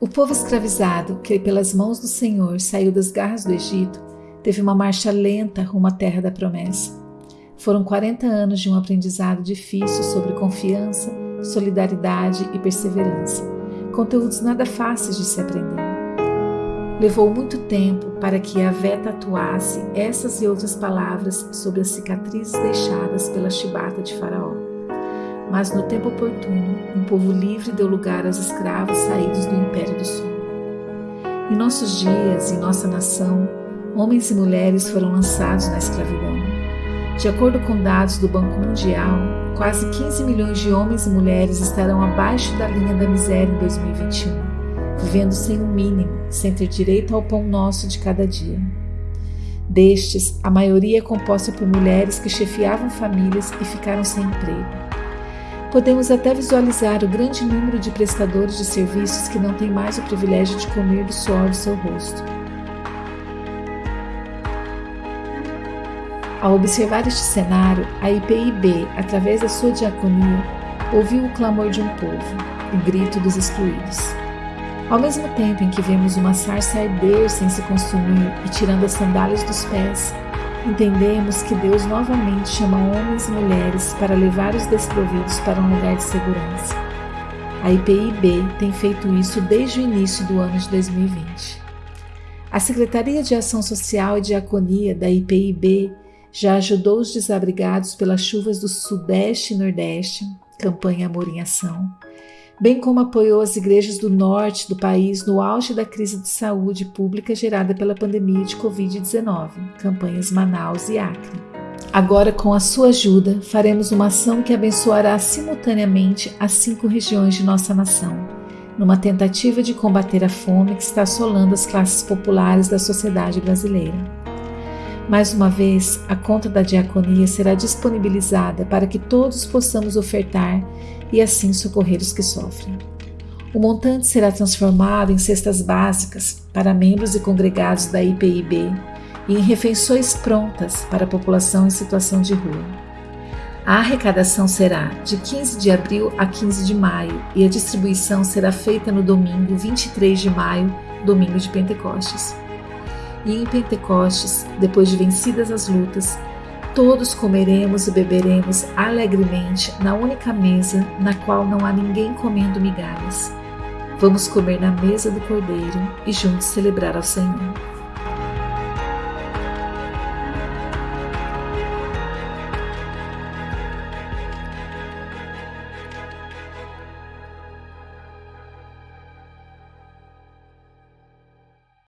O povo escravizado, que pelas mãos do Senhor saiu das garras do Egito, teve uma marcha lenta rumo à terra da promessa. Foram 40 anos de um aprendizado difícil sobre confiança, solidariedade e perseverança, conteúdos nada fáceis de se aprender. Levou muito tempo para que a Vé tatuasse essas e outras palavras sobre as cicatrizes deixadas pela chibata de Faraó. Mas no tempo oportuno, um povo livre deu lugar aos escravos saídos do Império do Sul. Em nossos dias, em nossa nação, homens e mulheres foram lançados na escravidão. De acordo com dados do Banco Mundial, quase 15 milhões de homens e mulheres estarão abaixo da linha da miséria em 2021, vivendo sem o um mínimo, sem ter direito ao pão nosso de cada dia. Destes, a maioria é composta por mulheres que chefiavam famílias e ficaram sem emprego. Podemos até visualizar o grande número de prestadores de serviços que não têm mais o privilégio de comer do suor do seu rosto Ao observar este cenário, a IPIB, através da sua diaconia, ouviu o clamor de um povo, o grito dos excluídos. Ao mesmo tempo em que vemos uma sarça arder sem se consumir e tirando as sandálias dos pés, entendemos que Deus novamente chama homens e mulheres para levar os desprovidos para um lugar de segurança. A IPIB tem feito isso desde o início do ano de 2020. A Secretaria de Ação Social e Diaconia da IPIB já ajudou os desabrigados pelas chuvas do Sudeste e Nordeste, campanha Amor em Ação, bem como apoiou as igrejas do norte do país no auge da crise de saúde pública gerada pela pandemia de Covid-19, campanhas Manaus e Acre. Agora, com a sua ajuda, faremos uma ação que abençoará simultaneamente as cinco regiões de nossa nação, numa tentativa de combater a fome que está assolando as classes populares da sociedade brasileira. Mais uma vez, a conta da diaconia será disponibilizada para que todos possamos ofertar e assim socorrer os que sofrem. O montante será transformado em cestas básicas para membros e congregados da IPIB e em refeições prontas para a população em situação de rua. A arrecadação será de 15 de abril a 15 de maio e a distribuição será feita no domingo 23 de maio, domingo de Pentecostes e em Pentecostes, depois de vencidas as lutas, todos comeremos e beberemos alegremente na única mesa na qual não há ninguém comendo migalhas. Vamos comer na mesa do Cordeiro e juntos celebrar ao Senhor.